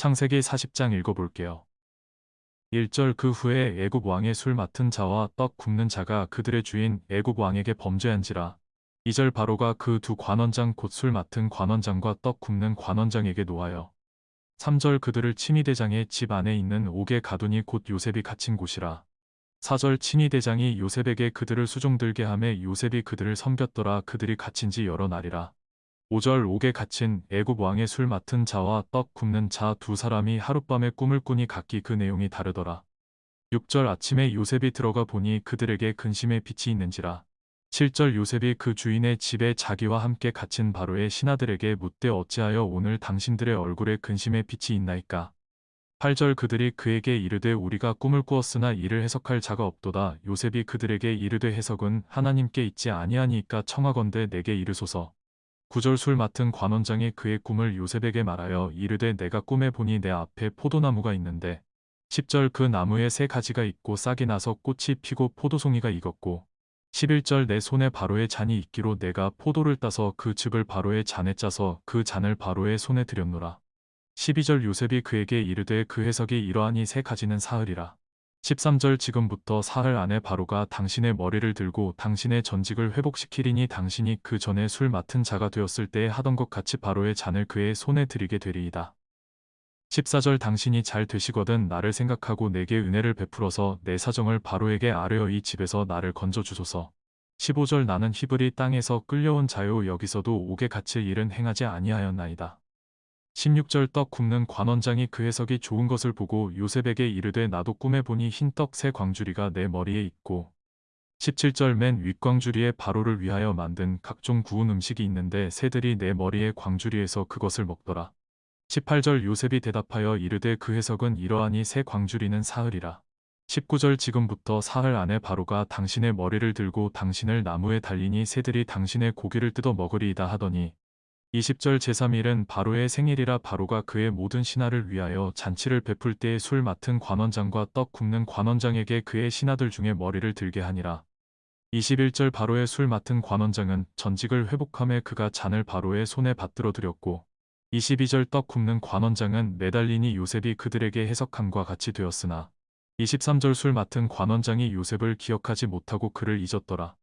창세기 40장 읽어볼게요. 1절 그 후에 애굽 왕의 술 맡은 자와 떡 굽는 자가 그들의 주인 애굽 왕에게 범죄한지라. 2절 바로가 그 두 관원장 곧 술 맡은 관원장과 떡 굽는 관원장에게 노하여 3절 그들을 친위대장의 집 안에 있는 옥에 가두니 곧 요셉이 갇힌 곳이라. 4절 친위대장이 요셉에게 그들을 수종들게 하매 요셉이 그들을 섬겼더라 그들이 갇힌 지 여러 날이라. 5절 옥에 갇힌 애굽 왕의 술 맡은 자와 떡 굽는 자 두 사람이 하룻밤에 꿈을 꾸니 각기 그 내용이 다르더라. 6절 아침에 요셉이 들어가 보니 그들에게 근심의 빛이 있는지라. 7절 요셉이 그 주인의 집에 자기와 함께 갇힌 바로의 신하들에게 묻되 어찌하여 오늘 당신들의 얼굴에 근심의 빛이 있나이까. 8절 그들이 그에게 이르되 우리가 꿈을 꾸었으나 이를 해석할 자가 없도다. 요셉이 그들에게 이르되 해석은 하나님께 있지 아니하니까 청하건대 내게 이르소서. 9절 술 맡은 관원장이 그의 꿈을 요셉에게 말하여 이르되 내가 꿈에 보니 내 앞에 포도나무가 있는데 10절 그 나무에 세 가지가 있고 싹이 나서 꽃이 피고 포도송이가 익었고 11절 내 손에 바로의 잔이 있기로 내가 포도를 따서 그 즙을 바로의 잔에 짜서 그 잔을 바로의 손에 들였노라. 12절 요셉이 그에게 이르되 그 해석이 이러하니 세 가지는 사흘이라. 13절 지금부터 사흘 안에 바로가 당신의 머리를 들고 당신의 전직을 회복시키리니 당신이 그 전에 술 맡은 자가 되었을 때에 하던 것 같이 바로의 잔을 그의 손에 들이게 되리이다. 14절 당신이 잘 되시거든 나를 생각하고 내게 은혜를 베풀어서 내 사정을 바로에게 아뢰어 이 집에서 나를 건져 주소서. 15절 나는 히브리 땅에서 끌려온 자요 여기서도 옥에 갇힐 일은 행하지 아니하였나이다. 16절 떡 굽는 관원장이 그 해석이 좋은 것을 보고 요셉에게 이르되 나도 꿈에 보니 흰 떡 새 광주리가 내 머리에 있고 17절 맨 윗광주리에 바로를 위하여 만든 각종 구운 음식이 있는데 새들이 내 머리에 광주리에서 그것을 먹더라. 18절 요셉이 대답하여 이르되 그 해석은 이러하니 새 광주리는 사흘이라. 19절 지금부터 사흘 안에 바로가 당신의 머리를 들고 당신을 나무에 달리니 새들이 당신의 고기를 뜯어 먹으리이다 하더니 20절 제3일은 바로의 생일이라 바로가 그의 모든 신하를 위하여 잔치를 베풀 때에 술 맡은 관원장과 떡 굽는 관원장에게 그의 신하들 중에 머리를 들게 하니라. 21절 바로의 술 맡은 관원장은 전직을 회복함에 그가 잔을 바로의 손에 받들어 드렸고 22절 떡 굽는 관원장은 매달리니 요셉이 그들에게 해석함과 같이 되었으나 23절 술 맡은 관원장이 요셉을 기억하지 못하고 그를 잊었더라.